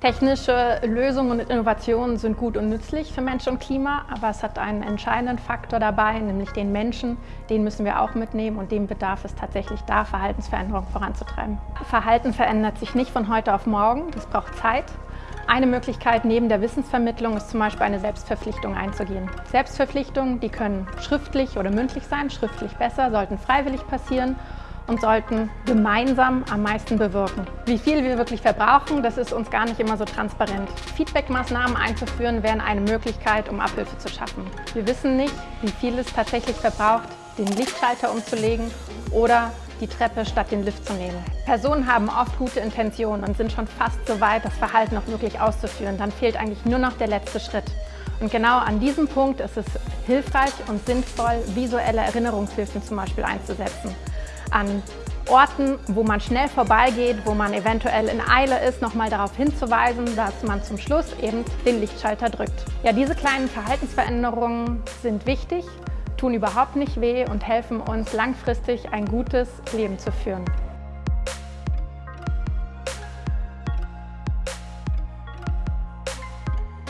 Technische Lösungen und Innovationen sind gut und nützlich für Mensch und Klima, aber es hat einen entscheidenden Faktor dabei, nämlich den Menschen. Den müssen wir auch mitnehmen und dem bedarf es tatsächlich da, Verhaltensveränderungen voranzutreiben. Verhalten verändert sich nicht von heute auf morgen, das braucht Zeit. Eine Möglichkeit neben der Wissensvermittlung ist zum Beispiel eine Selbstverpflichtung einzugehen. Selbstverpflichtungen, die können schriftlich oder mündlich sein, schriftlich besser, sollten freiwillig passieren und sollten gemeinsam am meisten bewirken. Wie viel wir wirklich verbrauchen, das ist uns gar nicht immer so transparent. Feedback-Maßnahmen einzuführen, wären eine Möglichkeit, um Abhilfe zu schaffen. Wir wissen nicht, wie viel es tatsächlich verbraucht, den Lichtschalter umzulegen oder die Treppe statt den Lift zu nehmen. Personen haben oft gute Intentionen und sind schon fast so weit, das Verhalten auch wirklich auszuführen. Dann fehlt eigentlich nur noch der letzte Schritt. Und genau an diesem Punkt ist es hilfreich und sinnvoll, visuelle Erinnerungshilfen zum Beispiel einzusetzen an Orten, wo man schnell vorbeigeht, wo man eventuell in Eile ist, nochmal darauf hinzuweisen, dass man zum Schluss eben den Lichtschalter drückt. Ja, diese kleinen Verhaltensveränderungen sind wichtig, tun überhaupt nicht weh und helfen uns langfristig ein gutes Leben zu führen.